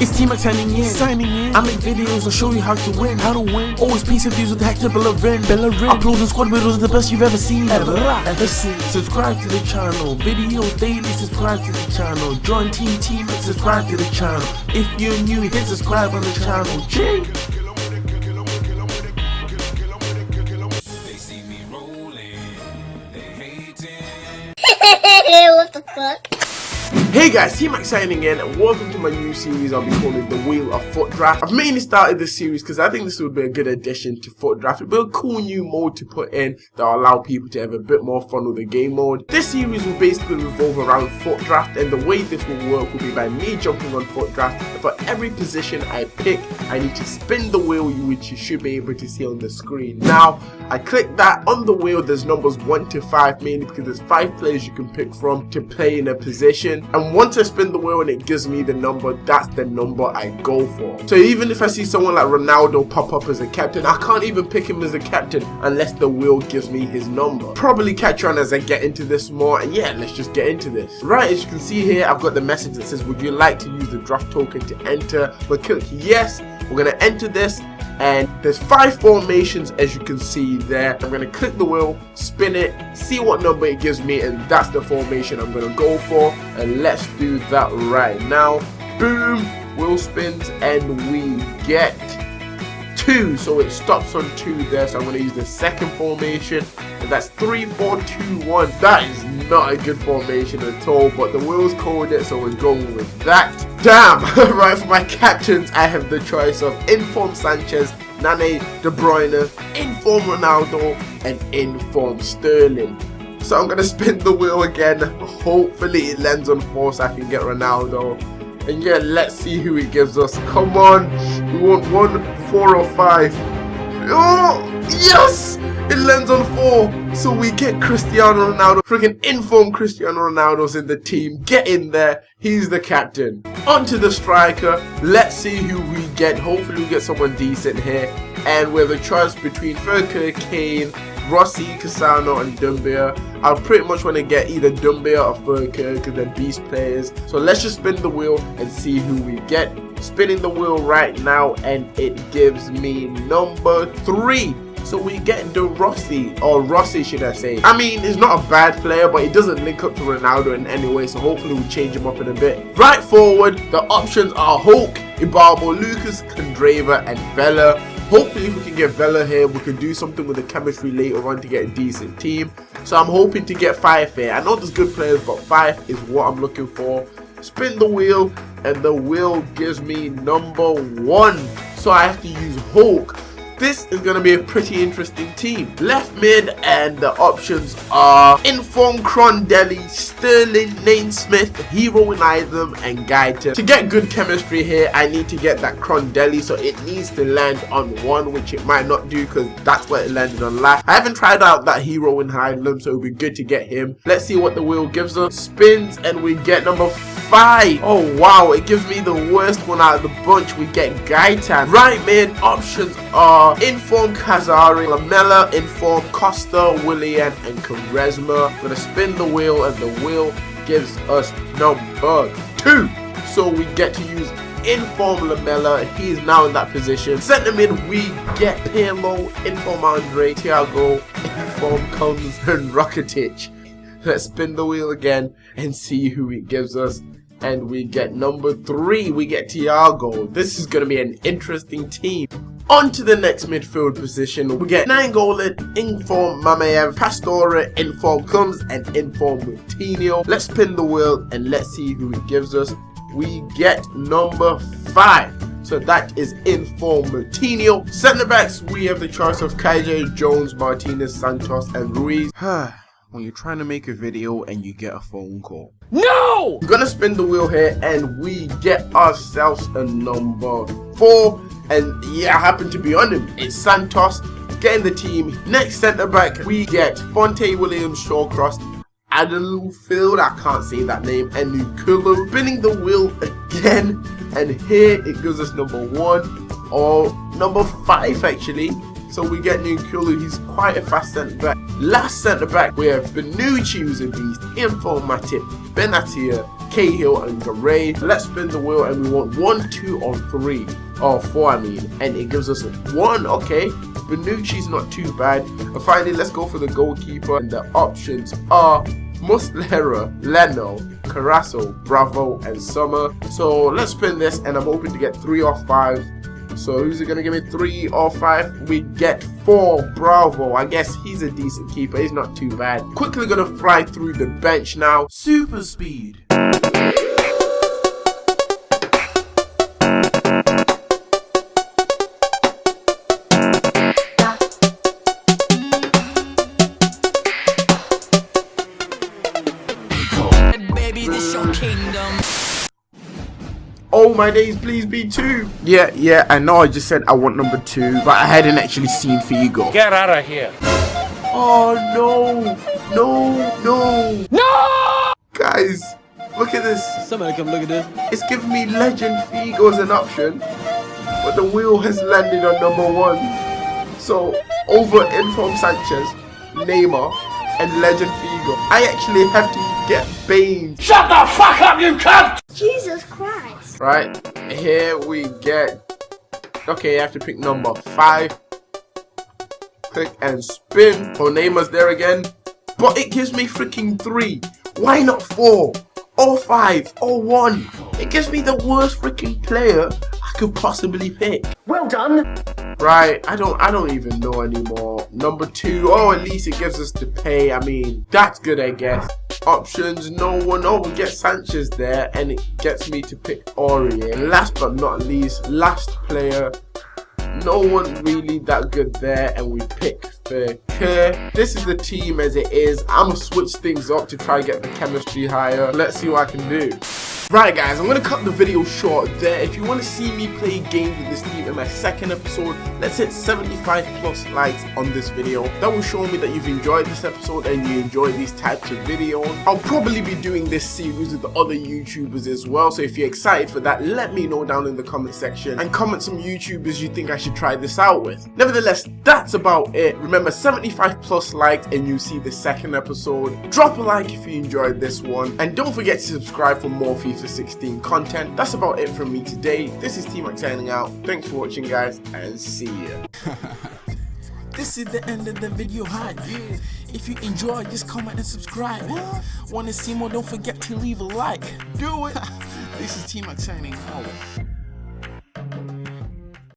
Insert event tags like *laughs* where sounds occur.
It's Team signing in. Signing in. I make videos, I'll show you how to win. How to win. Always peace of views with Hector Bellerin. Bellerin. Uploads and squad videos the best you've ever seen. Ever. Ever seen. Subscribe to the channel. Videos daily, subscribe to the channel. Join Team Team and subscribe to the channel. If you're new, hit subscribe on the channel. Jay. They see me rolling, they hating. *laughs* what the fuck? Hey guys, T-Max signing in and welcome to my new series I'll be calling The Wheel of FUT Draft. I've mainly started this series because I think this would be a good addition to FUT Draft. It'd be a cool new mode to put in that will allow people to have a bit more fun with the game mode. This series will basically revolve around FUT Draft and the way this will work will be by me jumping on FUT Draft and for every position I pick I need to spin the wheel which you should be able to see on the screen. Now I click that on the wheel there's numbers 1 to 5 mainly because there's 5 players you can pick from to play in a position and once I spin the wheel and it gives me the number, that's the number I go for. So even if I see someone like Ronaldo pop up as a captain, I can't even pick him as a captain unless the wheel gives me his number. Probably catch on as I get into this more and yeah, let's just get into this. Right, as you can see here, I've got the message that says, would you like to use the draft token to enter? But click yes, we're going to enter this and there's five formations as you can see there i'm going to click the wheel spin it see what number it gives me and that's the formation i'm going to go for and let's do that right now. Boom wheel spins and we get two. So it stops on two there. So i'm going to use the second formation and that's three four two one. That is not a good formation at all but the wheels called it so we're going with that. Damn *laughs* right for my captains i have the choice of inform sanchez nane de bruyne inform ronaldo and inform sterling so i'm gonna spin the wheel again hopefully it lands on four so i can get ronaldo and yeah let's see who he gives us come on we want one four or five oh yes it lands on four, so we get Cristiano Ronaldo. Freaking inform Cristiano Ronaldo's in the team. Get in there. He's the captain. On to the striker. Let's see who we get. Hopefully we get someone decent here. And we have a choice between Furker, Kane, Rossi, Cassano, and Doumbia. I pretty much want to get either Doumbia or Furker because they're beast players. So let's just spin the wheel and see who we get. Spinning the wheel right now and it gives me number three. So we get De Rossi, or Rossi should I say. I mean, he's not a bad player, but he doesn't link up to Ronaldo in any way, so hopefully we'll change him up in a bit. Right forward, the options are Hulk, Ibarbo, Lucas, Candreva, and Vela. Hopefully if we can get Vela here, we can do something with the chemistry later on to get a decent team. So I'm hoping to get 5 here. I know there's good players, but 5 is what I'm looking for. Spin the wheel, and the wheel gives me number 1. So I have to use Hulk this is going to be a pretty interesting team. Left mid and the options are Inform Crondelli, Sterling, Naismith, Hero in Item and Gaita. To get good chemistry here, I need to get that Crondelli so it needs to land on one which it might not do because that's where it landed on last. I haven't tried out that Hero in Item so it would be good to get him. Let's see what the wheel gives us. Spins and we get number five. Oh wow, it gives me the worst one out of the bunch. We get Gaita. Right mid options are Inform Kazari, Lamela, Inform Costa, Willian, and Charisma. We're gonna spin the wheel, and the wheel gives us number two. So we get to use Inform Lamela. He's now in that position. Centre mid, we get Pirlo, Inform Andre, Thiago, Inform Comes, and Rakitic. Let's spin the wheel again and see who it gives us and we get number three we get Thiago this is gonna be an interesting team on to the next midfield position, we get Nainggolan, Inform Mamayev, Pastore, Inform Comes, and Inform Moutinho. Let's spin the wheel and let's see who it gives us. We get number 5. So that is Inform Moutinho. Centre backs, we have the choice of KJ, Jones, Martinez, Santos, and Ruiz. *sighs* when you're trying to make a video and you get a phone call. No! We're gonna spin the wheel here and we get ourselves a number 4 and yeah, I happen to be on him. It's Santos getting the team. Next centre back, we get Fonte Williams, Shawcross, Adelfield, I can't say that name, and Nkoulou spinning the wheel again. And here it gives us number one or number five actually. So we get Nkoulou, he's quite a fast centre back. Last centre back, we have Bonucci, who's a beast, Informative, Benatia, Cahill and Garay. Let's spin the wheel and we want one, two, or three. Or four, I mean. And it gives us one, okay. Bonucci's not too bad. And finally, let's go for the goalkeeper. And the options are Muslera, Leno, Carasso, Bravo, and Sommer. So let's spin this, and I'm hoping to get three or five. So who's it gonna give me three or five? We get four. Bravo. I guess he's a decent keeper. He's not too bad. Quickly gonna fly through the bench now. Super speed. My days, please be two. Yeah, yeah, I know I just said I want number two, but I hadn't actually seen Figo. Get out of here. Oh no, no, no. No! Guys, look at this. Somebody come look at this. It's giving me Legend Figo as an option, but the wheel has landed on number one. So, over Inform Sanchez, Neymar, and Legend Figo. I actually have to get Bane. Shut the fuck up, you cunt! Jesus Christ. Right, here we get. Okay, I have to pick number five. Click and spin. Oh, Neymar's there again. But it gives me freaking three. Why not four? Or five? Or one? It gives me the worst freaking player I could possibly pick. Well done. Right, I don't I don't even know anymore. Number two, oh at least it gives us the pay. I mean, that's good I guess. Options, no one. Oh, we get Sanchez there and it gets me to pick Aurier. Last but not least, last player. No one really that good there and we pick Fekir. This is the team as it is. I'm gonna switch things up to try and get the chemistry higher. Let's see what I can do. Right guys, I'm going to cut the video short there. If you want to see me play games with this team in my second episode, let's hit 75 plus likes on this video. That will show me that you've enjoyed this episode and you enjoy these types of videos. I'll probably be doing this series with the other YouTubers as well, so if you're excited for that, let me know down in the comment section and comment some YouTubers you think I should try this out with. Nevertheless, that's about it. Remember, 75 plus likes and you see the second episode. Drop a like if you enjoyed this one and don't forget to subscribe for more FIFA 16 content. That's about it from me today. This is T-Mac signing out. Thanks for watching guys and see ya. *laughs* This is the end of the video hype. If you enjoyed, just comment and subscribe. Want to see more? Don't forget to leave a like. Do it. *laughs* this is T Mac signing out.